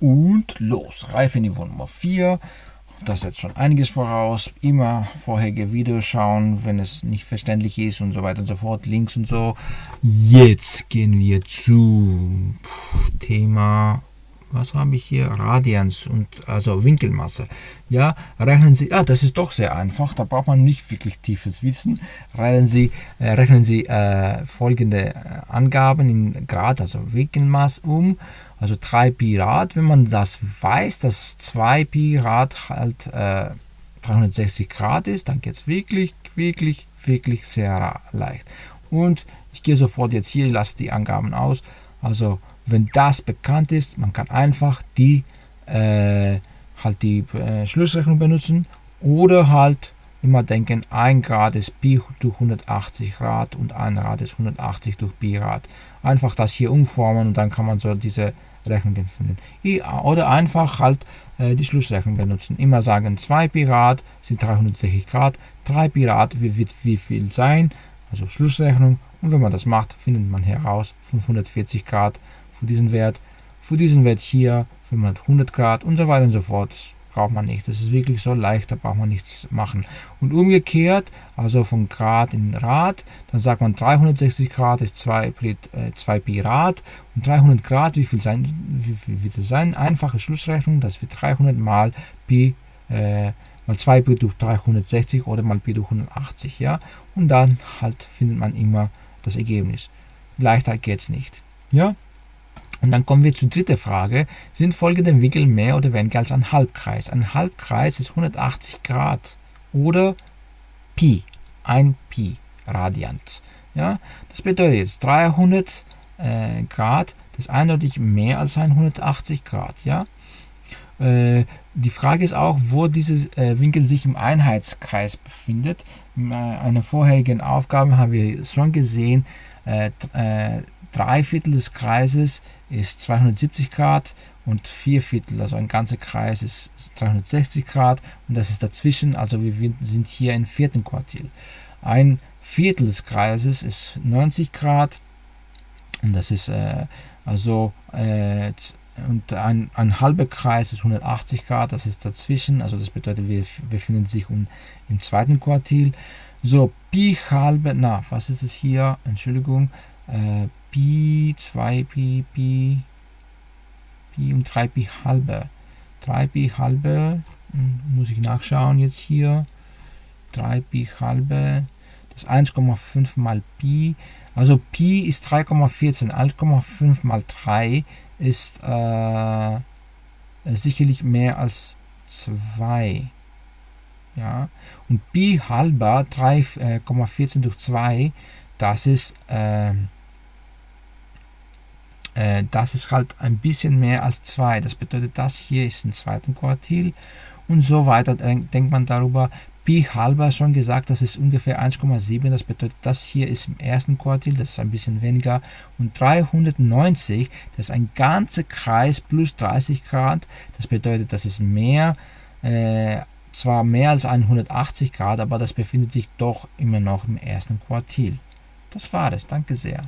Und los, Reifeniveau Nummer 4. Das setzt schon einiges voraus. Immer vorherige Videos schauen, wenn es nicht verständlich ist und so weiter und so fort. Links und so. Jetzt gehen wir zu Thema was habe ich hier? Radians und also Winkelmasse. Ja, rechnen Sie, ah, das ist doch sehr einfach, da braucht man nicht wirklich tiefes Wissen. Rechnen Sie, äh, rechnen Sie äh, folgende äh, Angaben in Grad, also Winkelmaß um. Also 3 Pi Rad, wenn man das weiß, dass 2 Pi Rad halt äh, 360 Grad ist, dann geht es wirklich, wirklich, wirklich sehr leicht. Und ich gehe sofort jetzt hier, lasse die Angaben aus. Also wenn das bekannt ist, man kann einfach die äh, halt die äh, Schlussrechnung benutzen oder halt immer denken, 1 Grad ist Pi durch 180 Grad und 1 Grad ist 180 durch Pi Grad. Einfach das hier umformen und dann kann man so diese Rechnungen finden. Oder einfach halt äh, die Schlussrechnung benutzen. Immer sagen, 2 Pi Grad sind 360 Grad, 3 Pi Grad wird wie viel sein, also Schlussrechnung. Und wenn man das macht, findet man heraus 540 Grad für diesen Wert, für diesen Wert hier, für 100 Grad und so weiter und so fort. Das braucht man nicht. Das ist wirklich so leicht, da braucht man nichts machen. Und umgekehrt, also von Grad in Rad, dann sagt man 360 Grad ist 2, äh, 2 Pi Rad und 300 Grad, wie viel, sein, wie viel wird es sein? Einfache Schlussrechnung, das wird 300 mal Pi äh, mal 2 Pi durch 360 oder mal Pi durch 180, ja. Und dann halt findet man immer das Ergebnis. Leichter geht es nicht, ja. Und dann kommen wir zur dritten Frage. Sind folgende Winkel mehr oder weniger als ein Halbkreis? Ein Halbkreis ist 180 Grad oder Pi, ein Pi Radiant. Ja, das bedeutet jetzt 300 äh, Grad, das ist eindeutig mehr als 180 Grad. Ja, die Frage ist auch, wo dieser äh, Winkel sich im Einheitskreis befindet. In äh, einer vorherigen Aufgabe haben wir schon gesehen, äh, äh, drei Viertel des Kreises ist 270 Grad und vier Viertel, also ein ganzer Kreis ist 360 Grad und das ist dazwischen, also wir sind hier im vierten Quartil. Ein Viertel des Kreises ist 90 Grad und das ist äh, also äh, und ein, ein halber Kreis ist 180 Grad, das ist dazwischen, also das bedeutet, wir befinden sich um, im zweiten Quartil. So, Pi halbe, na, was ist es hier? Entschuldigung, äh, Pi, 2 Pi, Pi, Pi und 3 Pi halbe. 3 Pi halbe, hm, muss ich nachschauen jetzt hier. 3 Pi halbe, das 1,5 mal Pi. Also Pi ist 3,14, 1,5 mal 3 ist äh, sicherlich mehr als 2. Ja, und Pi halber 3,14 äh, durch 2, das ist äh, äh, das ist halt ein bisschen mehr als 2. Das bedeutet, das hier ist im zweiten Quartil und so weiter. Denkt man darüber, Pi halber schon gesagt, das ist ungefähr 1,7. Das bedeutet, das hier ist im ersten Quartil, das ist ein bisschen weniger. Und 390, das ist ein ganzer Kreis plus 30 Grad. Das bedeutet, das ist mehr, äh, zwar mehr als 180 Grad, aber das befindet sich doch immer noch im ersten Quartil. Das war es. Danke sehr.